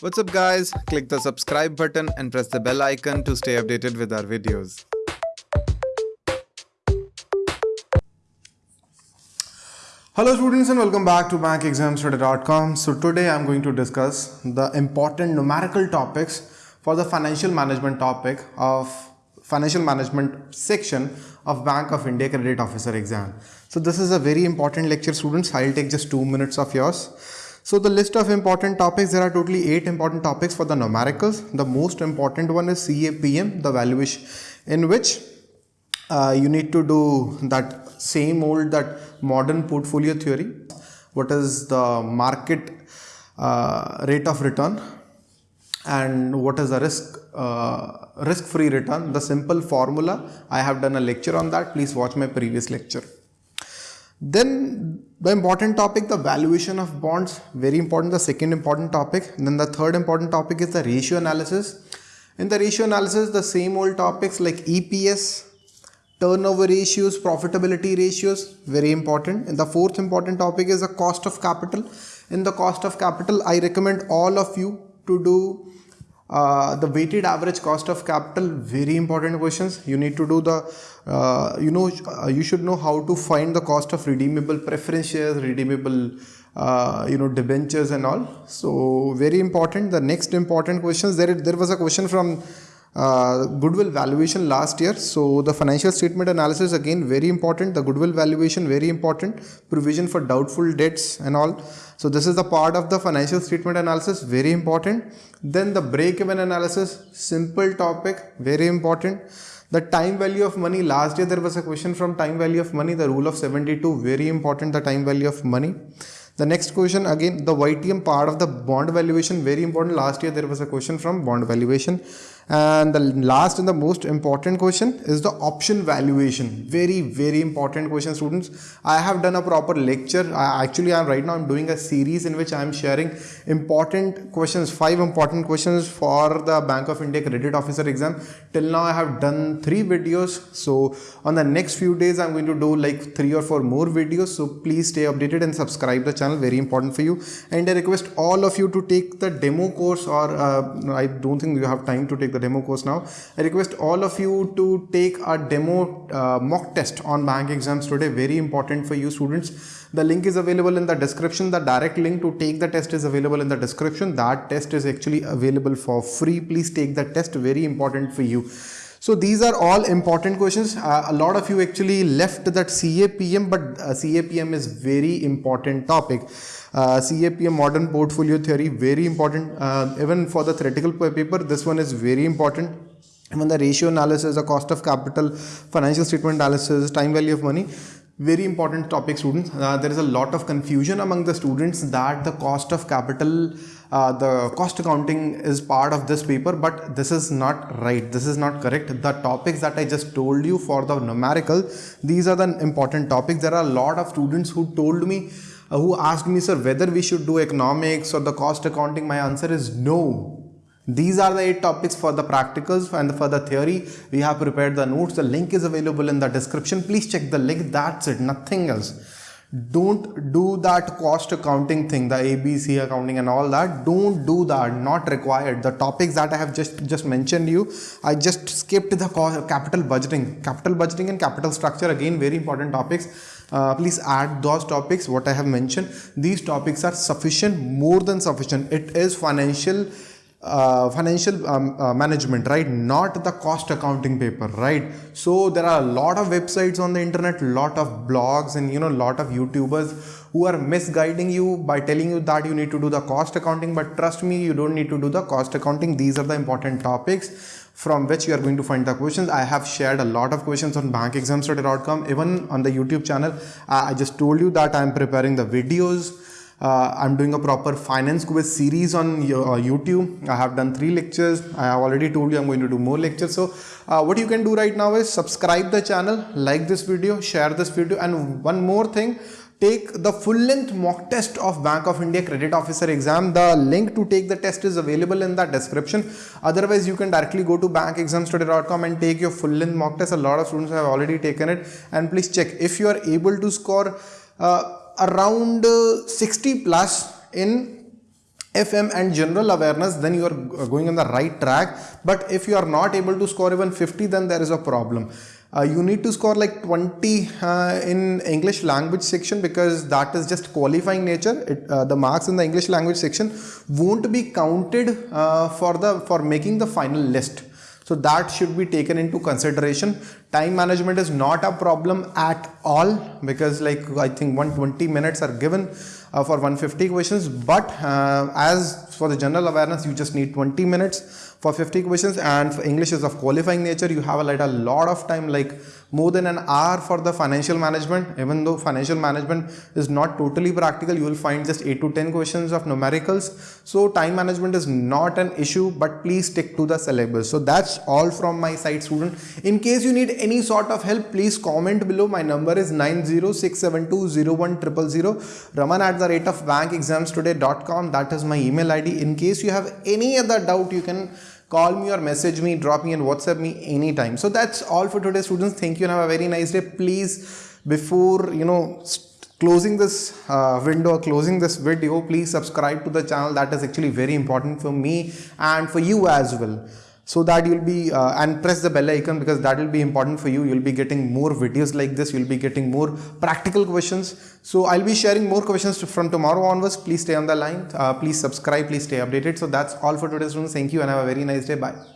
What's up guys? Click the subscribe button and press the bell icon to stay updated with our videos. Hello students and welcome back to bankexamstoday.com. So today I'm going to discuss the important numerical topics for the financial management topic of financial management section of Bank of India Credit Officer exam. So this is a very important lecture students. I'll take just two minutes of yours. So the list of important topics, there are totally eight important topics for the numericals. The most important one is CAPM, the valuation in which uh, you need to do that same old that modern portfolio theory. What is the market uh, rate of return? And what is the risk uh, risk free return? The simple formula i have done a lecture on that. Please watch my previous lecture then the important topic the valuation of bonds very important the second important topic then the third important topic is the ratio analysis in the ratio analysis the same old topics like eps turnover ratios, profitability ratios, very important. And the fourth important topic is the cost of capital. In the cost of capital, I recommend all of you to do uh, the weighted average cost of capital very important questions. You need to do the uh, you know uh, you should know how to find the cost of redeemable preference shares redeemable uh, you know debentures and all. So very important. The next important questions there there was a question from Uh, goodwill valuation last year. So the financial statement analysis again very important. The goodwill valuation very important. Provision for doubtful debts and all. So this is the part of the financial statement analysis very important. Then the break-even analysis simple topic very important. The time value of money last year there was a question from time value of money the rule of 72 very important the time value of money. The next question again the YTM part of the bond valuation very important last year there was a question from bond valuation and the last and the most important question is the option valuation. Very very important question students. I have done a proper lecture. I, actually i'm right now i'm doing a series in which i'm sharing important questions five important questions for the bank of india credit officer exam. Till now i have done three videos. So on the next few days i'm going to do like three or four more videos. So please stay updated and subscribe the channel. Very important for you. And i request all of you to take the demo course or uh, i don't think you have time to take the demo course now. I request all of you to take a demo uh, mock test on bank exams today. Very important for you students. The link is available in the description. The direct link to take the test is available in the description. That test is actually available for free. Please take the test. Very important for you. So these are all important questions. Uh, a lot of you actually left that CAPM, but uh, CAPM is very important topic. Uh, CAPM modern portfolio theory, very important. Uh, even for the theoretical paper, this one is very important. Even the ratio analysis, the cost of capital, financial statement analysis, time value of money, very important topic students. Uh, there is a lot of confusion among the students that the cost of capital uh, the cost accounting is part of this paper but this is not right. This is not correct. The topics that i just told you for the numerical these are the important topics. There are a lot of students who told me uh, who asked me sir whether we should do economics or the cost accounting. My answer is no these are the eight topics for the practicals and for the theory. We have prepared the notes. The link is available in the description. Please check the link. That's it. Nothing else. Don't do that cost accounting thing, the ABC accounting and all that. Don't do that. Not required. The topics that I have just, just mentioned you, I just skipped the capital budgeting. Capital budgeting and capital structure, again, very important topics. Uh, please add those topics what I have mentioned. These topics are sufficient, more than sufficient. It is financial uh, financial um, uh, management right? Not the cost accounting paper right? So there are a lot of websites on the internet lot of blogs and you know a lot of youtubers who are misguiding you by telling you that you need to do the cost accounting but trust me you don't need to do the cost accounting. These are the important topics from which you are going to find the questions. I have shared a lot of questions on bankexamstoday.com even on the youtube channel i just told you that i am preparing the videos uh, I'm doing a proper finance quiz series on uh, YouTube. I have done three lectures. I have already told you I'm going to do more lectures. So uh, what you can do right now is subscribe the channel, like this video, share this video and one more thing take the full length mock test of Bank of India credit officer exam. The link to take the test is available in the description. Otherwise, you can directly go to bankexamstoday.com and take your full length mock test. A lot of students have already taken it and please check if you are able to score uh, around uh, 60 plus in fm and general awareness then you are going on the right track but if you are not able to score even 50 then there is a problem uh, you need to score like 20 uh, in English language section because that is just qualifying nature. It, uh, the marks in the English language section won't be counted uh, for the for making the final list. So that should be taken into consideration. Time management is not a problem at all because like I think 120 minutes are given uh, for 150 questions. But uh, as for the general awareness you just need 20 minutes for 50 questions. And for English is of qualifying nature. You have like a lot of time like more than an hour for the financial management. Even though financial management is not totally practical you will find just 8 to 10 questions of numericals. So time management is not an issue but please stick to the syllabus. So that's all from my side student. In case you need any sort of help please comment below. My number is 906720100 raman at the rate of bankexamstoday.com that is my email id in case you have any other doubt you can call me or message me drop me and whatsapp me anytime. So that's all for today students. Thank you and have a very nice day. Please before you know closing this uh, window or closing this video please subscribe to the channel. That is actually very important for me and for you as well so that you'll be uh, and press the bell icon because that will be important for you. You'll be getting more videos like this. You'll be getting more practical questions. So i'll be sharing more questions to, from tomorrow onwards. Please stay on the line. Uh, please subscribe. Please stay updated. So that's all for today's students. Thank you and have a very nice day. Bye